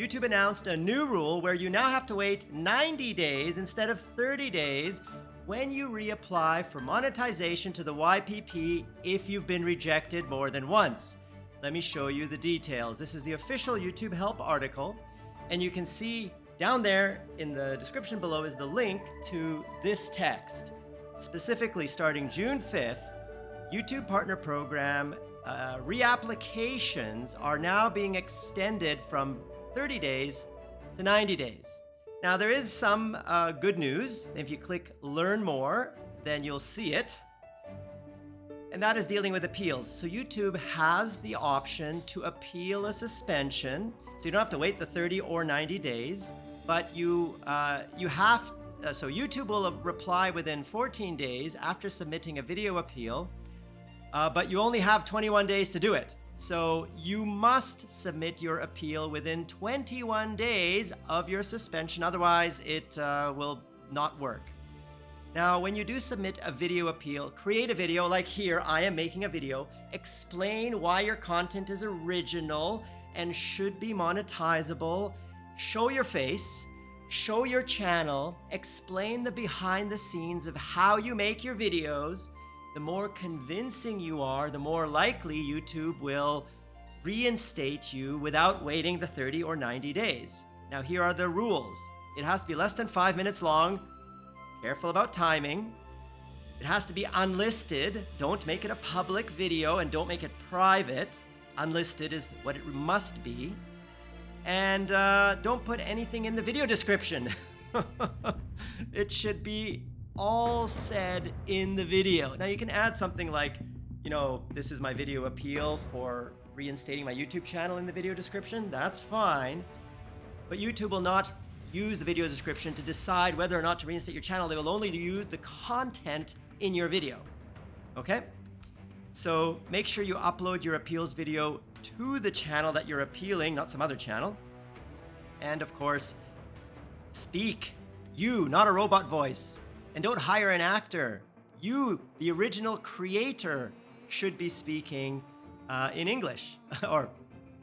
YouTube announced a new rule where you now have to wait 90 days instead of 30 days when you reapply for monetization to the YPP if you've been rejected more than once. Let me show you the details. This is the official YouTube help article, and you can see down there in the description below is the link to this text. Specifically, starting June 5th, YouTube Partner Program uh, reapplications are now being extended from 30 days to 90 days. Now, there is some uh, good news. If you click Learn More, then you'll see it. And that is dealing with appeals. So YouTube has the option to appeal a suspension. So you don't have to wait the 30 or 90 days, but you, uh, you have, uh, so YouTube will reply within 14 days after submitting a video appeal, uh, but you only have 21 days to do it. So you must submit your appeal within 21 days of your suspension, otherwise it uh, will not work. Now, when you do submit a video appeal, create a video like here, I am making a video, explain why your content is original and should be monetizable, show your face, show your channel, explain the behind the scenes of how you make your videos, the more convincing you are, the more likely YouTube will reinstate you without waiting the 30 or 90 days. Now, here are the rules. It has to be less than five minutes long. Careful about timing. It has to be unlisted. Don't make it a public video and don't make it private. Unlisted is what it must be. And uh, don't put anything in the video description. it should be all said in the video. Now you can add something like, you know, this is my video appeal for reinstating my YouTube channel in the video description. That's fine. But YouTube will not use the video description to decide whether or not to reinstate your channel. They will only use the content in your video. Okay? So make sure you upload your appeals video to the channel that you're appealing, not some other channel. And of course, speak. You, not a robot voice. And don't hire an actor. You, the original creator, should be speaking uh, in English or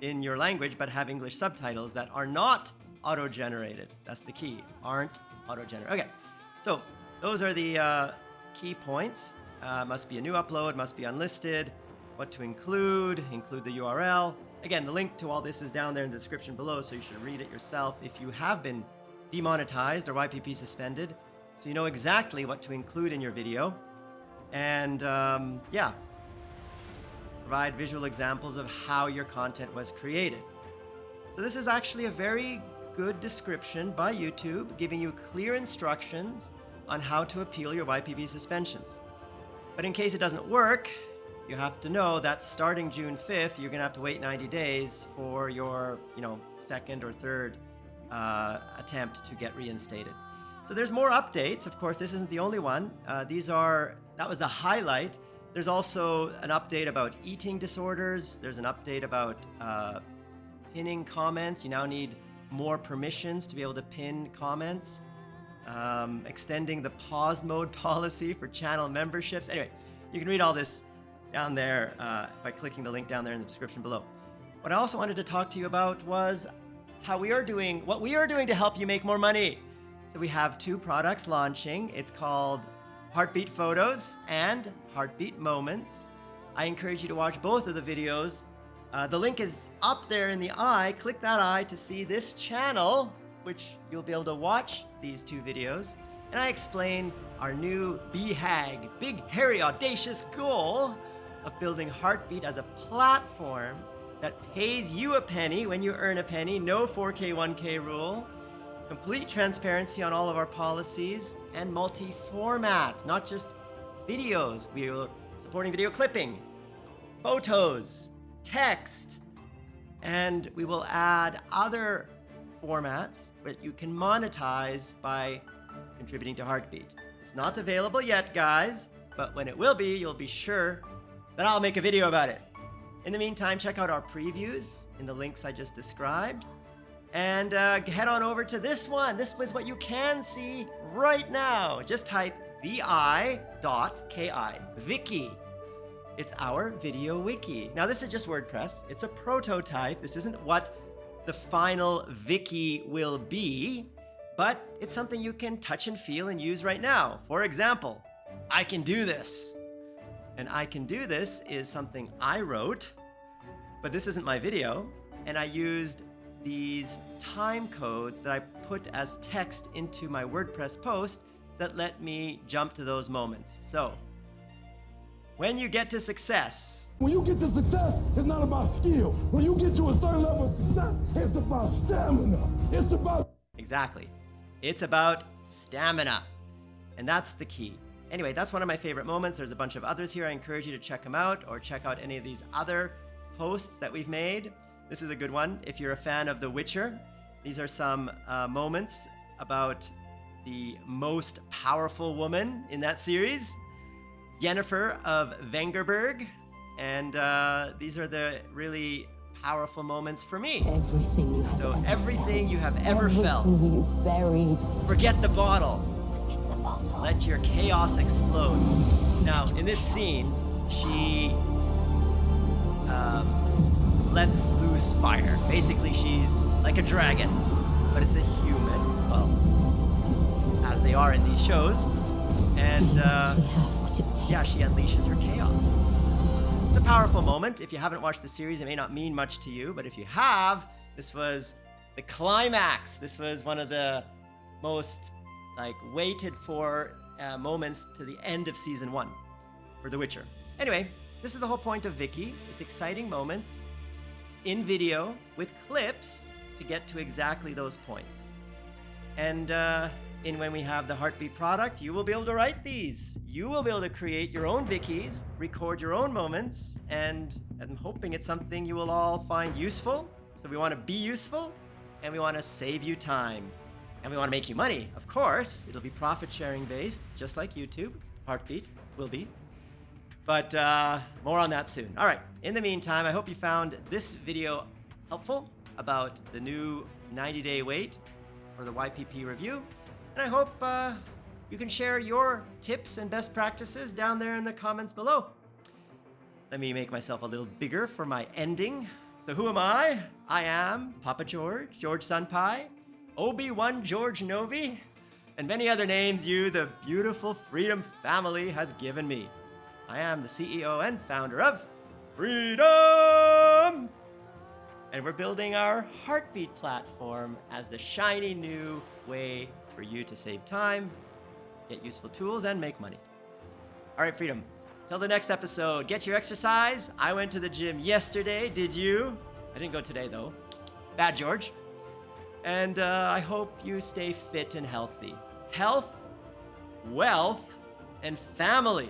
in your language, but have English subtitles that are not auto-generated. That's the key, aren't auto-generated. Okay, so those are the uh, key points. Uh, must be a new upload, must be unlisted, what to include, include the URL. Again, the link to all this is down there in the description below, so you should read it yourself if you have been demonetized or YPP suspended. So you know exactly what to include in your video. And um, yeah, provide visual examples of how your content was created. So this is actually a very good description by YouTube, giving you clear instructions on how to appeal your YPP suspensions. But in case it doesn't work, you have to know that starting June 5th, you're gonna have to wait 90 days for your, you know, second or third uh, attempt to get reinstated. So there's more updates. Of course, this isn't the only one. Uh, these are, that was the highlight. There's also an update about eating disorders. There's an update about uh, pinning comments. You now need more permissions to be able to pin comments. Um, extending the pause mode policy for channel memberships. Anyway, you can read all this down there uh, by clicking the link down there in the description below. What I also wanted to talk to you about was how we are doing, what we are doing to help you make more money. So we have two products launching. It's called Heartbeat Photos and Heartbeat Moments. I encourage you to watch both of the videos. Uh, the link is up there in the eye. Click that eye to see this channel, which you'll be able to watch these two videos. And I explain our new BHAG, Big Hairy Audacious goal of building Heartbeat as a platform that pays you a penny when you earn a penny, no 4K, 1K rule, complete transparency on all of our policies, and multi-format, not just videos. We are supporting video clipping, photos, text, and we will add other formats that you can monetize by contributing to Heartbeat. It's not available yet, guys, but when it will be, you'll be sure that I'll make a video about it. In the meantime, check out our previews in the links I just described, and uh, head on over to this one. This is what you can see right now. Just type vi.ki, Viki. It's our video wiki. Now this is just WordPress. It's a prototype. This isn't what the final Viki will be, but it's something you can touch and feel and use right now. For example, I can do this. And I can do this is something I wrote, but this isn't my video. And I used these time codes that I put as text into my WordPress post that let me jump to those moments. So, when you get to success, when you get to success, it's not about skill. When you get to a certain level of success, it's about stamina. It's about. Exactly. It's about stamina. And that's the key. Anyway, that's one of my favorite moments. There's a bunch of others here. I encourage you to check them out or check out any of these other posts that we've made. This is a good one. If you're a fan of The Witcher, these are some uh, moments about the most powerful woman in that series, Yennefer of Vengerberg. And uh, these are the really powerful moments for me. Everything you have So ever everything you have ever felt, you've buried. forget the bottle. Forget the bottle. Let your chaos explode. Now, in this scene, she um, lets loose fire. Basically, she's like a dragon, but it's a human. Well, as they are in these shows. And uh, You have what it takes. yeah, she unleashes her chaos. It's a powerful moment. If you haven't watched the series, it may not mean much to you, but if you have, this was the climax. This was one of the most like waited for uh, moments to the end of season one for The Witcher. Anyway, this is the whole point of Viki. It's exciting moments in video with clips to get to exactly those points. And uh, in when we have the Heartbeat product, you will be able to write these. You will be able to create your own Vikis, record your own moments, and I'm hoping it's something you will all find useful. So we want to be useful, and we want to save you time. And we want to make you money, of course. It'll be profit sharing based, just like YouTube. Heartbeat will be. But uh, more on that soon. All right. In the meantime, I hope you found this video helpful about the new 90 day wait for the YPP review. And I hope uh, you can share your tips and best practices down there in the comments below. Let me make myself a little bigger for my ending. So, who am I? I am Papa George, George Senpai, Obi-Wan George Novi, and many other names you, the beautiful Freedom family, has given me. I am the CEO and founder of Freedom! And we're building our Heartbeat platform as the shiny new way for you to save time, get useful tools, and make money. All right, Freedom. Till the next episode, get your exercise. I went to the gym yesterday. Did you? I didn't go today, though. Bad George. And uh, I hope you stay fit and healthy. Health, wealth, and family.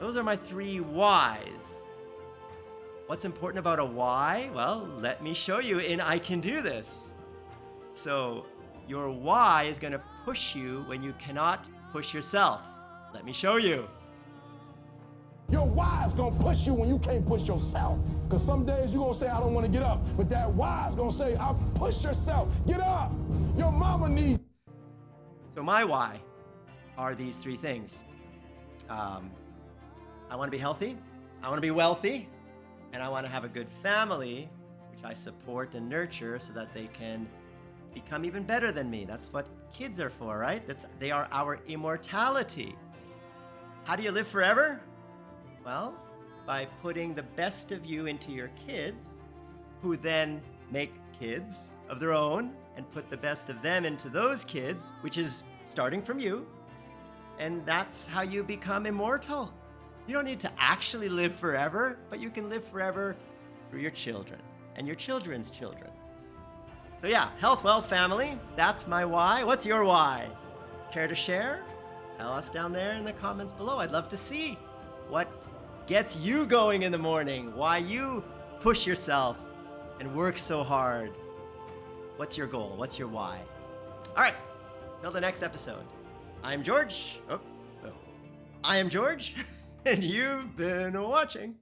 Those are my three whys. What's important about a why? Well, let me show you in I Can Do This. So, your why is going to push you when you cannot push yourself. Let me show you. Your why is gonna push you when you can't push yourself. Because some days you're gonna say, I don't wanna get up. But that why is gonna say, I'll push yourself. Get up. Your mama needs. So, my why are these three things um, I want to be healthy, I want to be wealthy, and I want to have a good family, which I support and nurture so that they can become even better than me. That's what kids are for, right? That's, they are our immortality. How do you live forever? Well, by putting the best of you into your kids, who then make kids of their own and put the best of them into those kids, which is starting from you. And that's how you become immortal. You don't need to actually live forever, but you can live forever through your children and your children's children. So, yeah, health, wealth, family. That's my why. What's your why? Care to share? Tell us down there in the comments below. I'd love to see what gets you going in the morning, why you push yourself and work so hard. What's your goal? What's your why? All right, till the next episode. I'm George. Oh, oh. I am George, and you've been watching.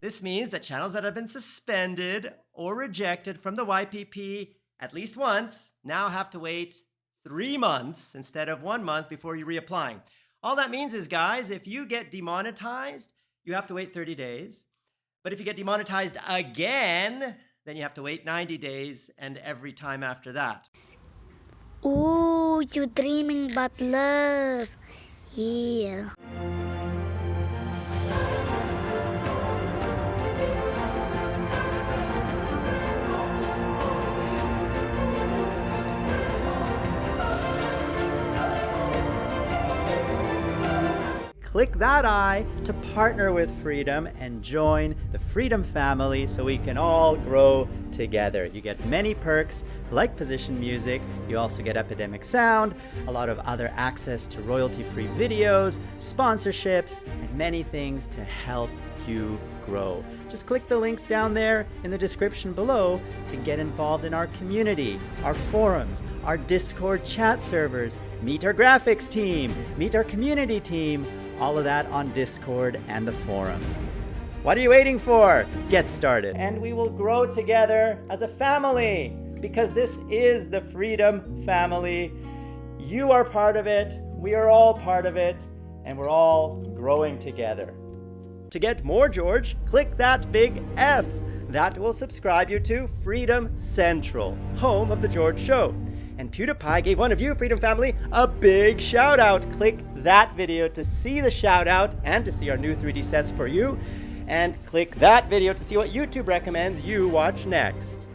This means that channels that have been suspended or rejected from the YPP at least once now have to wait three months instead of one month before you reapplying. All that means is, guys, if you get demonetized, you have to wait 30 days. But if you get demonetized again, then you have to wait 90 days and every time after that. Ooh, you dreaming about love. Yeah. Click that I to partner with Freedom and join the Freedom family so we can all grow together. You get many perks like position music, you also get Epidemic Sound, a lot of other access to royalty-free videos, sponsorships, and many things to help you grow. Just click the links down there in the description below to get involved in our community, our forums, our Discord chat servers, meet our graphics team, meet our community team, all of that on Discord and the forums. What are you waiting for? Get started. And we will grow together as a family because this is the Freedom Family. You are part of it, we are all part of it, and we're all growing together. To get more George, click that big F. That will subscribe you to Freedom Central, home of The George Show. And PewDiePie gave one of you, Freedom Family, a big shout out. Click that video to see the shout out and to see our new 3D sets for you. And click that video to see what YouTube recommends you watch next.